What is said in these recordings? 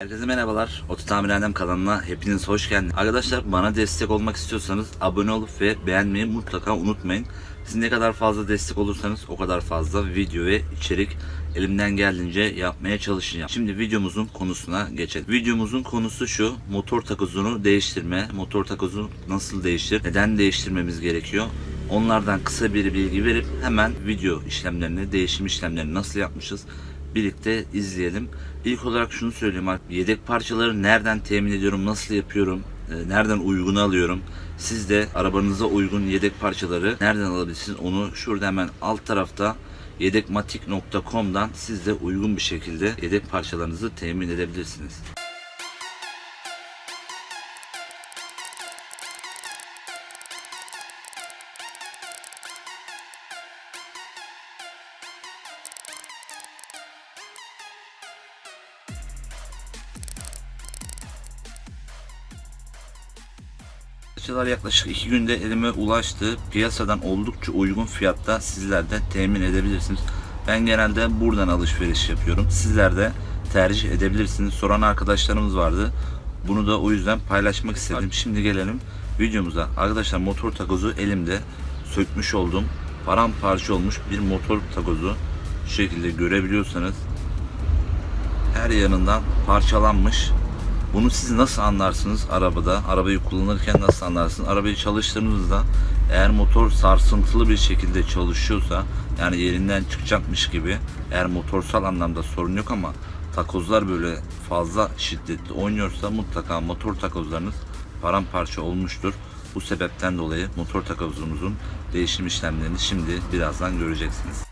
Herkese merhabalar. Oto Tamirhanem kanalına hepiniz hoş geldiniz. Arkadaşlar bana destek olmak istiyorsanız abone olup ve beğenmeyi mutlaka unutmayın. Siz ne kadar fazla destek olursanız o kadar fazla video ve içerik elimden geldiğince yapmaya çalışacağım. Şimdi videomuzun konusuna geçelim. Videomuzun konusu şu. Motor takozunu değiştirme. Motor takozu nasıl değiştir? Neden değiştirmemiz gerekiyor? Onlardan kısa bir bilgi verip hemen video işlemlerini, değişim işlemlerini nasıl yapmışız birlikte izleyelim. İlk olarak şunu söyleyeyim yedek parçaları nereden temin ediyorum, nasıl yapıyorum, e, nereden uygun alıyorum. Siz de arabanıza uygun yedek parçaları nereden alabilirsiniz onu şurada hemen alt tarafta yedekmatik.com'dan siz de uygun bir şekilde yedek parçalarınızı temin edebilirsiniz. Parçalar yaklaşık 2 günde elime ulaştı. Piyasadan oldukça uygun fiyatta sizler de temin edebilirsiniz. Ben genelde buradan alışveriş yapıyorum. Sizler de tercih edebilirsiniz. Soran arkadaşlarımız vardı. Bunu da o yüzden paylaşmak istedim. Şimdi gelelim videomuza. Arkadaşlar motor takozu elimde sökmüş oldum. Paramparça olmuş bir motor takozu. Şu şekilde görebiliyorsanız her yanından parçalanmış. Bunu siz nasıl anlarsınız arabada? Arabayı kullanırken nasıl anlarsınız? Arabayı çalıştırdığınızda eğer motor sarsıntılı bir şekilde çalışıyorsa yani yerinden çıkacakmış gibi eğer motorsal anlamda sorun yok ama takozlar böyle fazla şiddetli oynuyorsa mutlaka motor takozlarınız paramparça olmuştur. Bu sebepten dolayı motor takozumuzun değişim işlemlerini şimdi birazdan göreceksiniz.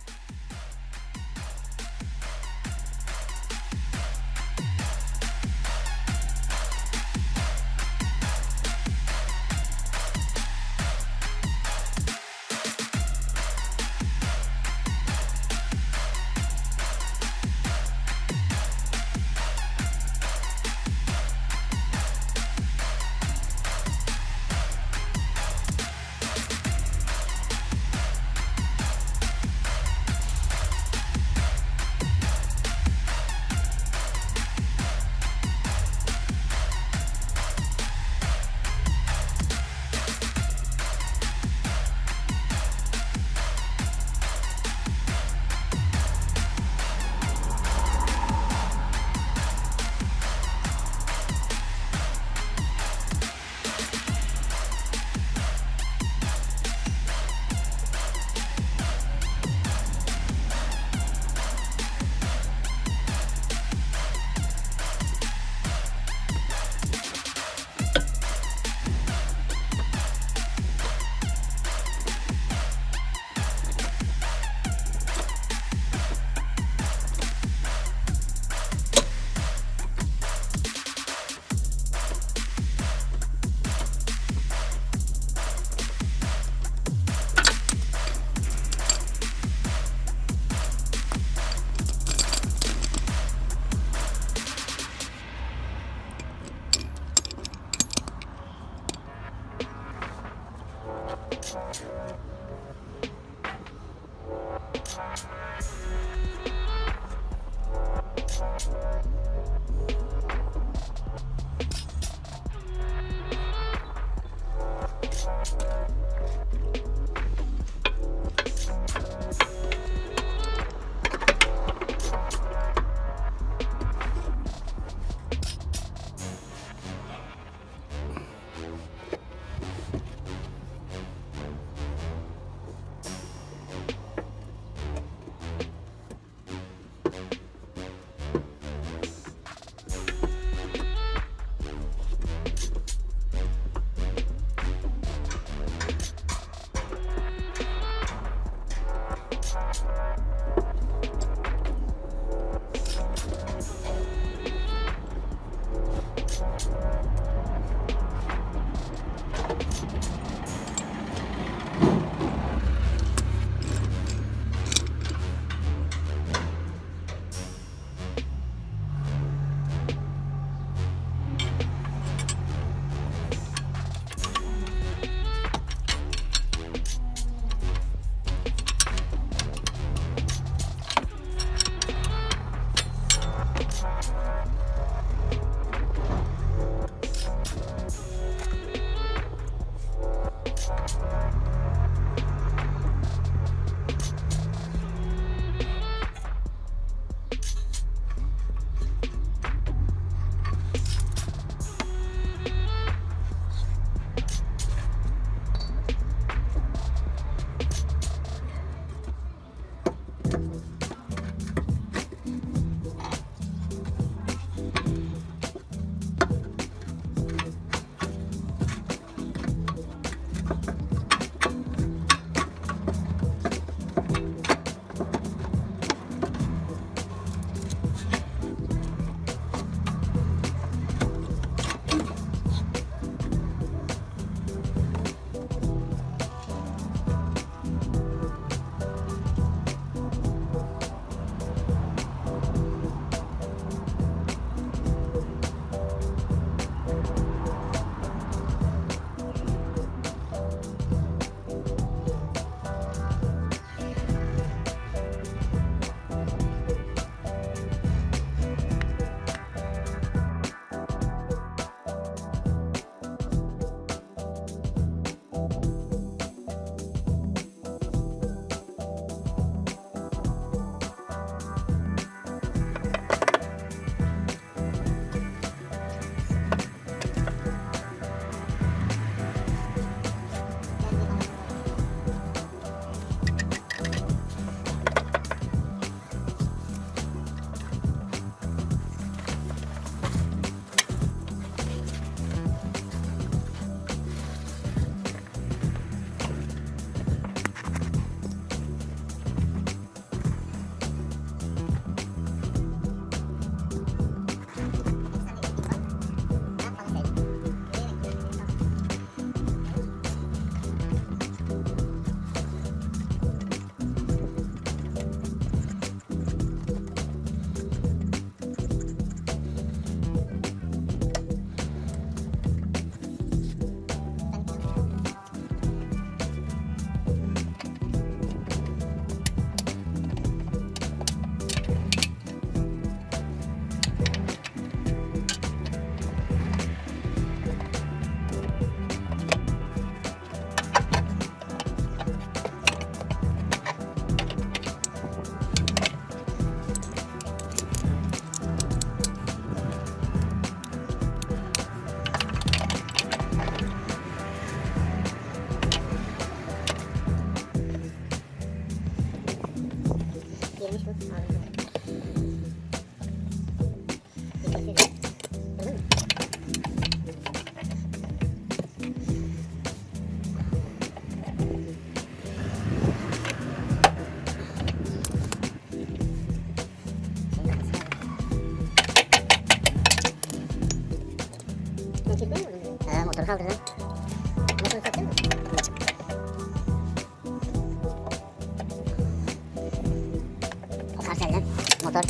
O karselden motor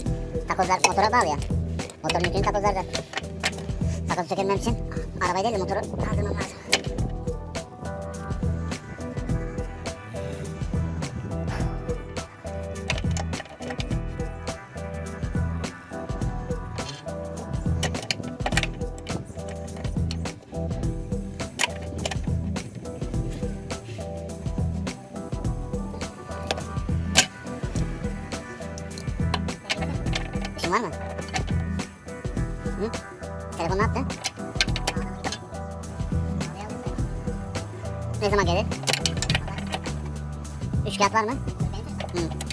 takozlar motora bağlı ya. Motorun yükünü takozlarda. Takozu sökebilmem için arabayı değil de motoru kaldırmam lazım. Ne zaman gelir? Üç kağıt var mı? Hı.